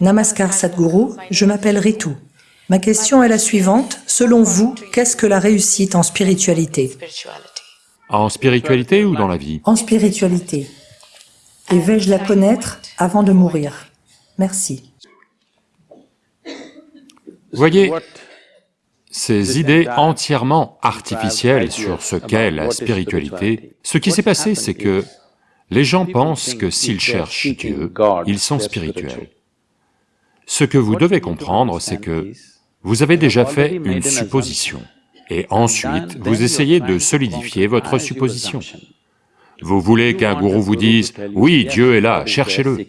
Namaskar Sadhguru, je m'appelle Ritu. Ma question est la suivante. Selon vous, qu'est-ce que la réussite en spiritualité? En spiritualité ou dans la vie? En spiritualité. Et vais-je la connaître avant de mourir? Merci. Voyez, ces idées entièrement artificielles sur ce qu'est la spiritualité, ce qui s'est passé, c'est que les gens pensent que s'ils cherchent Dieu, ils sont spirituels. Ce que vous devez comprendre, c'est que vous avez déjà fait une supposition, et ensuite vous essayez de solidifier votre supposition. Vous voulez qu'un gourou vous dise, « Oui, Dieu est là, cherchez-le ».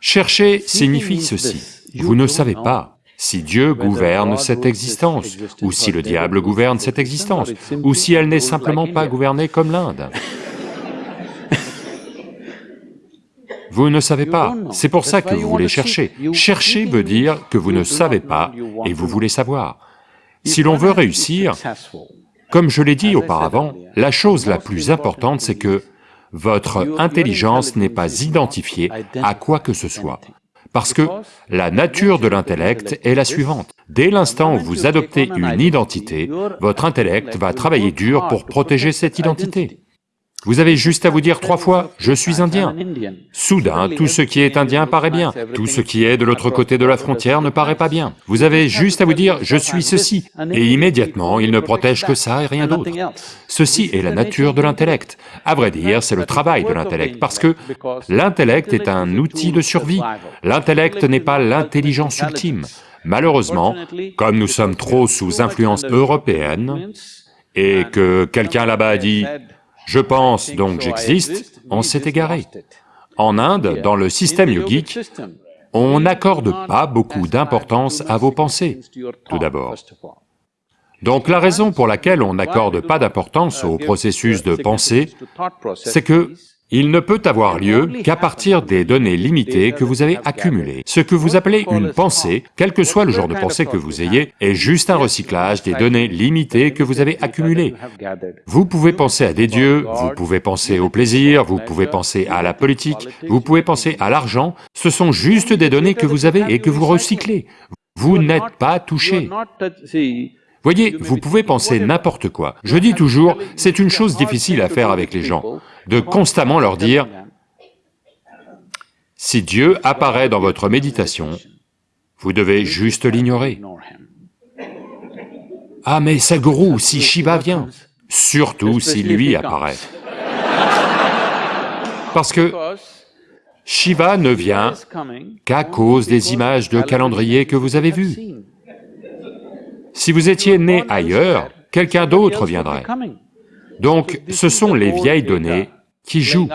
Chercher signifie ceci, vous ne savez pas si Dieu gouverne cette existence, ou si le diable gouverne cette existence, ou si elle n'est simplement pas gouvernée comme l'Inde. Vous ne savez pas, c'est pour ça que vous voulez chercher. Chercher veut dire que vous ne savez pas et vous voulez savoir. Si l'on veut réussir, comme je l'ai dit auparavant, la chose la plus importante, c'est que votre intelligence n'est pas identifiée à quoi que ce soit. Parce que la nature de l'intellect est la suivante. Dès l'instant où vous adoptez une identité, votre intellect va travailler dur pour protéger cette identité. Vous avez juste à vous dire trois fois, « je suis indien ». Soudain, tout ce qui est indien paraît bien, tout ce qui est de l'autre côté de la frontière ne paraît pas bien. Vous avez juste à vous dire, « je suis ceci », et immédiatement, il ne protège que ça et rien d'autre. Ceci est la nature de l'intellect. À vrai dire, c'est le travail de l'intellect, parce que l'intellect est un outil de survie. L'intellect n'est pas l'intelligence ultime. Malheureusement, comme nous sommes trop sous influence européenne, et que quelqu'un là-bas a dit je pense donc j'existe, on s'est égaré. En Inde, dans le système yogique, on n'accorde pas beaucoup d'importance à vos pensées, tout d'abord. Donc la raison pour laquelle on n'accorde pas d'importance au processus de pensée, c'est que il ne peut avoir lieu qu'à partir des données limitées que vous avez accumulées. Ce que vous appelez une pensée, quel que soit le genre de pensée que vous ayez, est juste un recyclage des données limitées que vous avez accumulées. Vous pouvez penser à des dieux, vous pouvez penser au plaisir, vous pouvez penser à la politique, vous pouvez penser à l'argent, ce sont juste des données que vous avez et que vous recyclez. Vous n'êtes pas touché. Voyez, vous pouvez penser n'importe quoi. Je dis toujours, c'est une chose difficile à faire avec les gens, de constamment leur dire, si Dieu apparaît dans votre méditation, vous devez juste l'ignorer. Ah mais Sadhguru, si Shiva vient, surtout si lui apparaît. Parce que Shiva ne vient qu'à cause des images de calendrier que vous avez vues. Si vous étiez né ailleurs, quelqu'un d'autre viendrait. Donc, ce sont les vieilles données qui jouent.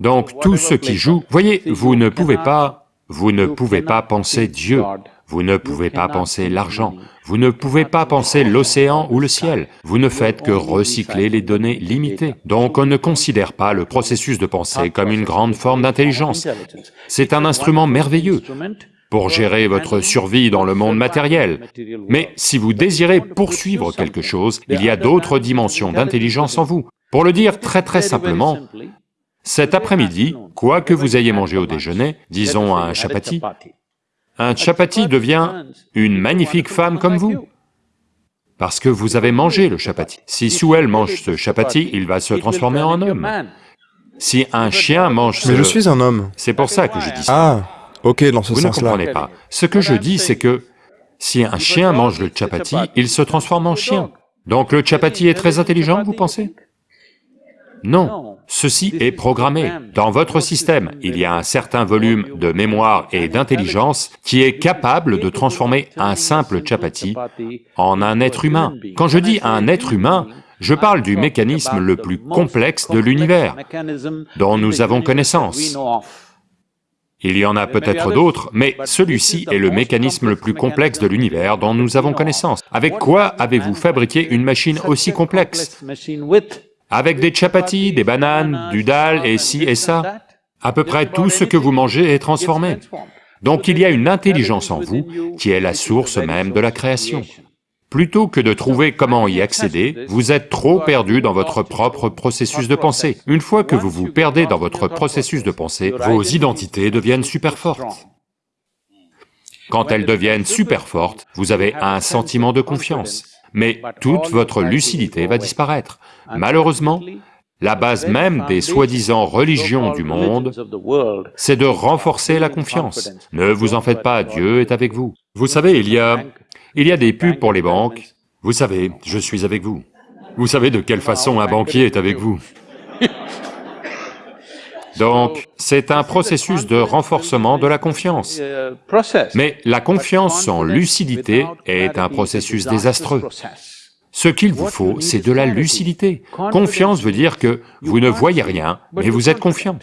Donc, tout ce qui joue, voyez, vous ne pouvez pas, vous ne pouvez pas penser Dieu, vous ne pouvez pas penser l'argent, vous ne pouvez pas penser l'océan ou le ciel, vous ne faites que recycler les données limitées. Donc on ne considère pas le processus de pensée comme une grande forme d'intelligence. C'est un instrument merveilleux, pour gérer votre survie dans le monde matériel. Mais si vous désirez poursuivre quelque chose, il y a d'autres dimensions d'intelligence en vous. Pour le dire très très simplement, cet après-midi, quoi que vous ayez mangé au déjeuner, disons un chapati, un chapati devient une magnifique femme comme vous, parce que vous avez mangé le chapati. Si Souel mange ce chapati, il va se transformer en homme. Si un chien mange ce... Mais je suis un homme. C'est pour ça que je dis ça. Ah Ok, dans ce Vous ne sens-là. comprenez pas. Ce que je dis, c'est que si un chien mange le chapati, il se transforme en chien. Donc le chapati est très intelligent, vous pensez? Non, ceci est programmé. Dans votre système, il y a un certain volume de mémoire et d'intelligence qui est capable de transformer un simple chapati en un être humain. Quand je dis un être humain, je parle du mécanisme le plus complexe de l'univers, dont nous avons connaissance. Il y en a peut-être d'autres, mais celui-ci est le mécanisme le plus complexe de l'univers dont nous avons connaissance. Avec quoi avez-vous fabriqué une machine aussi complexe? Avec des chapatis, des bananes, du dalle et ci et ça? À peu près tout ce que vous mangez est transformé. Donc il y a une intelligence en vous qui est la source même de la création. Plutôt que de trouver comment y accéder, vous êtes trop perdu dans votre propre processus de pensée. Une fois que vous vous perdez dans votre processus de pensée, vos identités deviennent super fortes. quand elles deviennent super fortes, vous avez un sentiment de confiance, mais toute votre lucidité va disparaître. Malheureusement, la base même des soi-disant religions du monde, c'est de renforcer la confiance. Ne vous en faites pas, Dieu est avec vous. Vous savez, il y a... il y a des pubs pour les banques. Vous savez, je suis avec vous. Vous savez de quelle façon un banquier est avec vous donc, c'est un processus de renforcement de la confiance. Mais la confiance sans lucidité est un processus désastreux. Ce qu'il vous faut, c'est de la lucidité. Confiance veut dire que vous ne voyez rien, mais vous êtes confiant.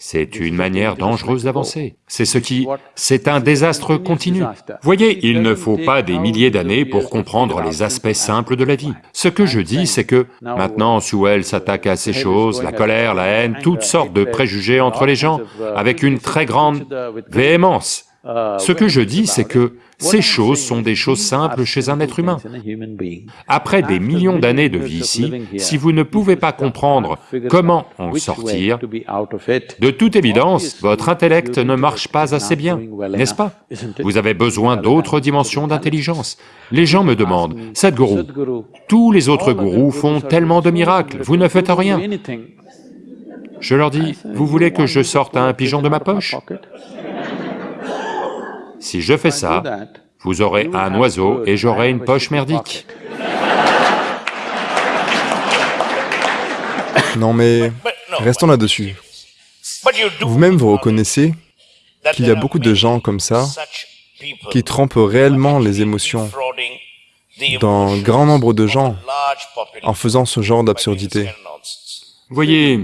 C'est une manière dangereuse d'avancer. C'est ce qui... c'est un désastre continu. Voyez, il ne faut pas des milliers d'années pour comprendre les aspects simples de la vie. Ce que je dis, c'est que maintenant, Sewell s'attaque à ces choses, la colère, la haine, toutes sortes de préjugés entre les gens, avec une très grande véhémence. Ce que je dis, c'est que ces choses sont des choses simples chez un être humain. Après des millions d'années de vie ici, si vous ne pouvez pas comprendre comment en sortir, de toute évidence, votre intellect ne marche pas assez bien, n'est-ce pas? Vous avez besoin d'autres dimensions d'intelligence. Les gens me demandent, « Sadhguru, tous les autres gourous font tellement de miracles, vous ne faites rien. » Je leur dis, « Vous voulez que je sorte un pigeon de ma poche ?» Si je fais ça, vous aurez un oiseau et j'aurai une poche merdique. Non mais, restons là-dessus. Vous-même vous reconnaissez qu'il y a beaucoup de gens comme ça qui trompent réellement les émotions dans grand nombre de gens en faisant ce genre d'absurdité. Voyez,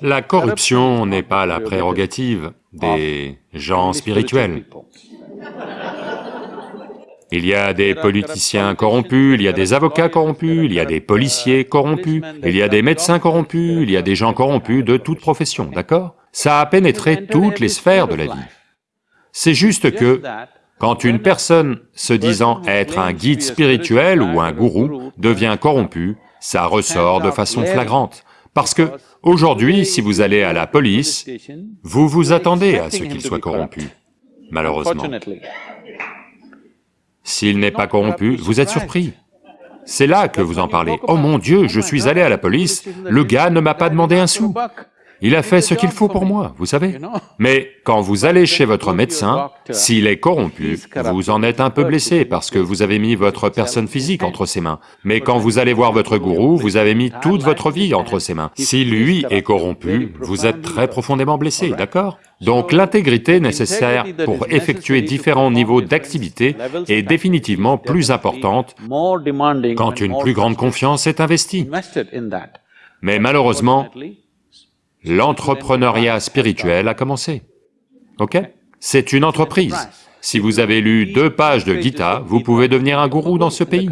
la corruption n'est pas la prérogative des gens spirituels. Il y a des politiciens corrompus, il y a des avocats corrompus, il y a des policiers corrompus, il y a des médecins corrompus, il y a des gens corrompus de toute profession, d'accord? Ça a pénétré toutes les sphères de la vie. C'est juste que, quand une personne se disant être un guide spirituel ou un gourou devient corrompu, ça ressort de façon flagrante. Parce que, aujourd'hui, si vous allez à la police, vous vous attendez à ce qu'il soit corrompu, malheureusement. S'il n'est pas corrompu, vous êtes surpris. C'est là que vous en parlez. Oh mon Dieu, je suis allé à la police, le gars ne m'a pas demandé un sou. Il a fait ce qu'il faut pour moi, vous savez. Mais quand vous allez chez votre médecin, s'il est corrompu, vous en êtes un peu blessé parce que vous avez mis votre personne physique entre ses mains. Mais quand vous allez voir votre gourou, vous avez mis toute votre vie entre ses mains. Si lui est corrompu, vous êtes très profondément blessé, d'accord? Donc l'intégrité nécessaire pour effectuer différents niveaux d'activité est définitivement plus importante quand une plus grande confiance est investie. Mais malheureusement, l'entrepreneuriat spirituel a commencé. Ok? C'est une entreprise. Si vous avez lu deux pages de Gita, vous pouvez devenir un gourou dans ce pays.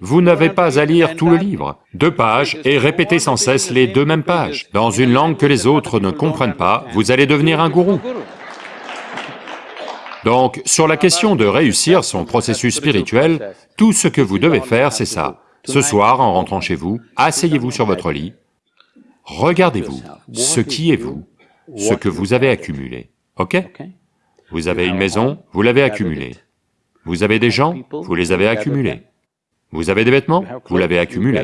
Vous n'avez pas à lire tout le livre, deux pages, et répéter sans cesse les deux mêmes pages. Dans une langue que les autres ne comprennent pas, vous allez devenir un gourou. Donc, sur la question de réussir son processus spirituel, tout ce que vous devez faire, c'est ça. Ce soir, en rentrant chez vous, asseyez-vous sur votre lit, Regardez-vous, ce qui est vous, ce que vous avez accumulé, ok? Vous avez une maison, vous l'avez accumulée. Vous avez des gens, vous les avez accumulés. Vous avez des vêtements, vous l'avez accumulé.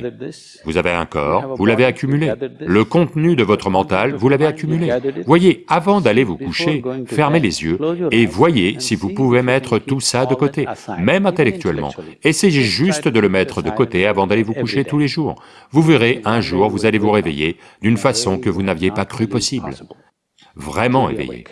Vous avez un corps, vous l'avez accumulé. Le contenu de votre mental, vous l'avez accumulé. Voyez, avant d'aller vous coucher, fermez les yeux et voyez si vous pouvez mettre tout ça de côté, même intellectuellement. Essayez juste de le mettre de côté avant d'aller vous coucher tous les jours. Vous verrez, un jour, vous allez vous réveiller d'une façon que vous n'aviez pas cru possible. Vraiment éveillé.